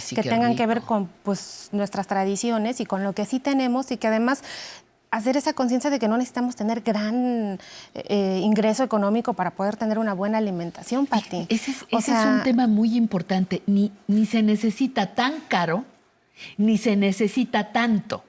Sí, que tengan que ver con pues, nuestras tradiciones y con lo que sí tenemos y que además hacer esa conciencia de que no necesitamos tener gran eh, ingreso económico para poder tener una buena alimentación, Pati. Ese, es, ese es un tema muy importante. Ni, ni se necesita tan caro, ni se necesita tanto.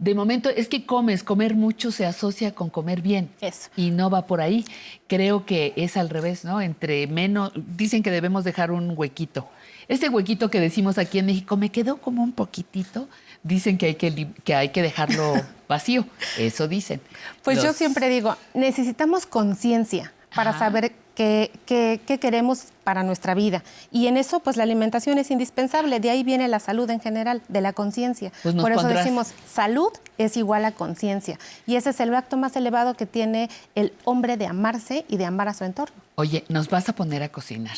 De momento, es que comes, comer mucho se asocia con comer bien. Eso. Y no va por ahí. Creo que es al revés, ¿no? Entre menos, dicen que debemos dejar un huequito. Este huequito que decimos aquí en México, me quedó como un poquitito. Dicen que hay que, que, hay que dejarlo vacío. Eso dicen. Pues yo siempre digo, necesitamos conciencia para Ajá. saber qué queremos para nuestra vida. Y en eso, pues la alimentación es indispensable. De ahí viene la salud en general, de la conciencia. Pues Por eso pondrás- decimos, salud es igual a conciencia. Y ese es el acto más elevado que tiene el hombre de amarse y de amar a su entorno. Oye, nos vas a poner a cocinar.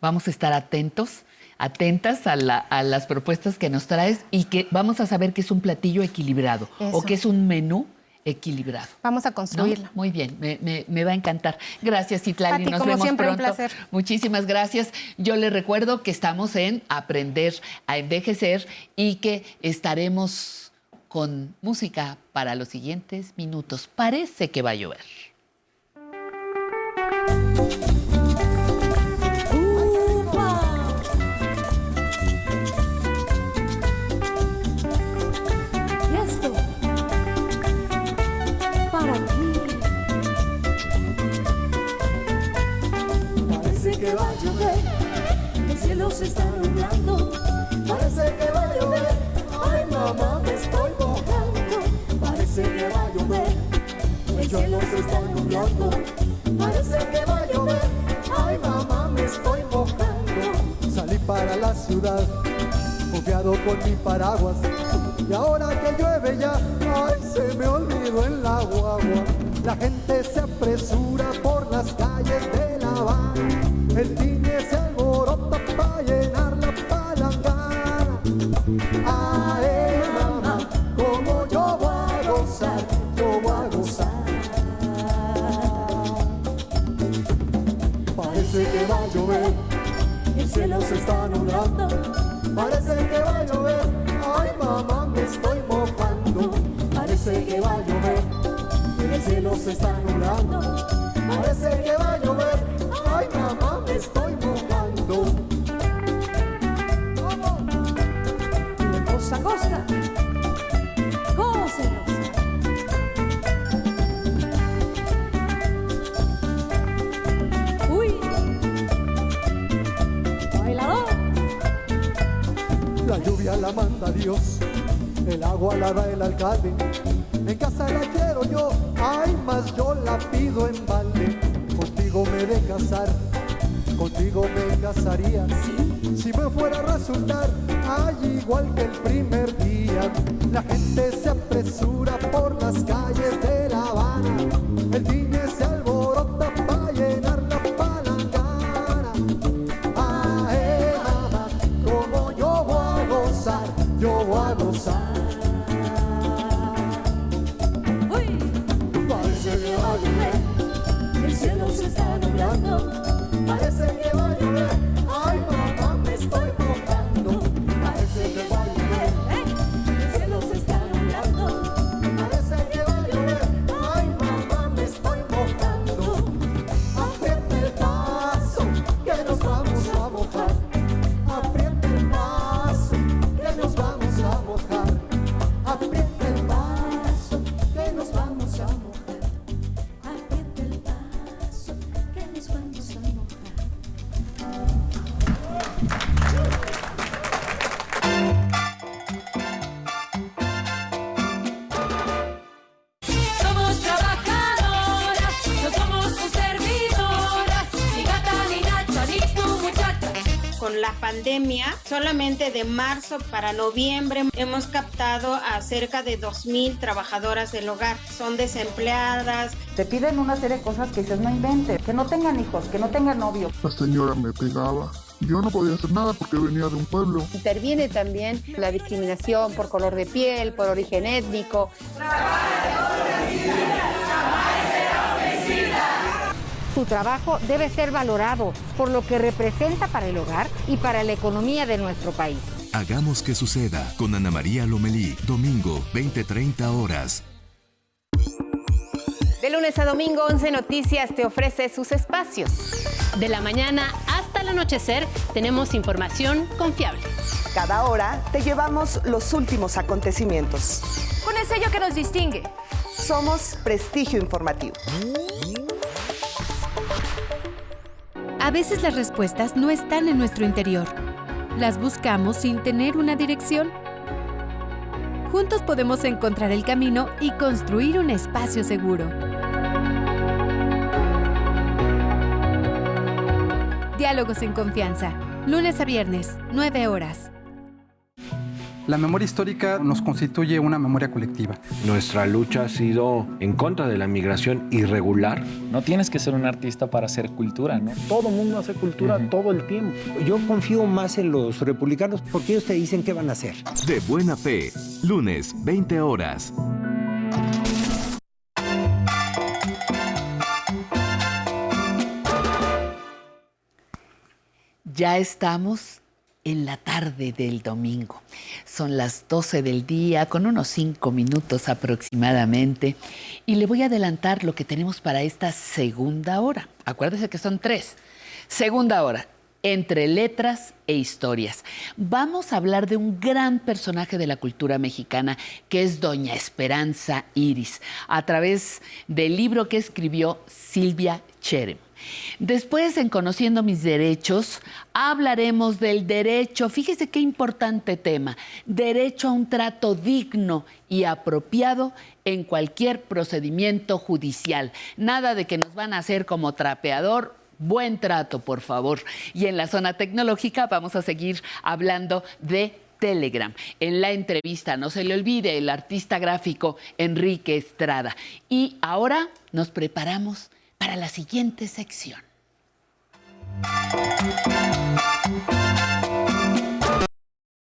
Vamos a estar atentos, atentas a, la- a las propuestas que nos traes y que vamos a saber que es un platillo equilibrado o que es un menú equilibrado. Vamos a ¿no? construirla. Muy bien, me, me- me va a encantar. Gracias, Citlali. Nos como vemos siempre, un pronto. placer. Muchísimas gracias. Yo le recuerdo que estamos en Aprender a Envejecer y que estaremos con música para los siguientes minutos. Parece que va a llover. Ti. Parece que va a llover, el cielo se está nublando. Parece que va a llover, ay mamá me estoy mojando. Parece que va a llover, el cielo se está nublando. Parece que va a llover, ay mamá me estoy mojando. Salí para la ciudad, confiado con mi paraguas. Y ahora que llueve ya, ay, se me olvidó el agua. La gente se apresura por las calles de La Habana. El cine se alborota para llenar la palangana. Se está nublando. Parece que va a llover, ay mamá me estoy mojando. de costa a costa. Gócenos. Uy. Bailador. La lluvia la manda Dios, el agua la da el alcalde. En casa la quiero yo, ay más yo la pido en balde. Contigo me de casar, contigo me casaría. Si me fuera a resultar, ay igual que el primer día. La gente se apresura por las calles de La Habana. El cine se la pandemia, solamente de marzo para noviembre hemos captado a cerca de 2.000 trabajadoras del hogar. Son desempleadas, Te piden una serie de cosas que dices, no inventes, que no tengan hijos, que no tengan novio. La señora me pegaba. Yo no podía hacer nada porque venía de un pueblo. Interviene también la discriminación por color de piel, por origen étnico. Su trabajo debe ser valorado por lo que representa para el hogar y para la economía de nuestro país. Hagamos que suceda con Ana María Lomelí, domingo 20:30 horas. De lunes a domingo, 11 Noticias te ofrece sus espacios. De la mañana hasta el anochecer tenemos información confiable. Cada hora te llevamos los últimos acontecimientos. Con el sello que nos distingue. Somos Prestigio Informativo. A veces las respuestas no están en nuestro interior. Las buscamos sin tener una dirección. Juntos podemos encontrar el camino y construir un espacio seguro. Diálogos en confianza. Lunes a viernes, 9 horas. La memoria histórica nos constituye una memoria colectiva. Nuestra lucha ha sido en contra de la migración irregular. No tienes que ser un artista para hacer cultura, ¿no? Todo mundo hace cultura uh -huh. todo el tiempo. Yo confío más en los republicanos porque ellos te dicen qué van a hacer. De buena fe, lunes, 20 horas. Ya estamos en la tarde del domingo. Son las 12 del día, con unos 5 minutos aproximadamente. Y le voy a adelantar lo que tenemos para esta segunda hora. Acuérdese que son tres. Segunda hora, entre letras e historias. Vamos a hablar de un gran personaje de la cultura mexicana, que es Doña Esperanza Iris, a través del libro que escribió Silvia Cherem. Después, en Conociendo mis derechos, hablaremos del derecho, fíjese qué importante tema, derecho a un trato digno y apropiado en cualquier procedimiento judicial. Nada de que nos van a hacer como trapeador buen trato, por favor. Y en la zona tecnológica vamos a seguir hablando de Telegram. En la entrevista, no se le olvide, el artista gráfico Enrique Estrada. Y ahora nos preparamos para la siguiente sección.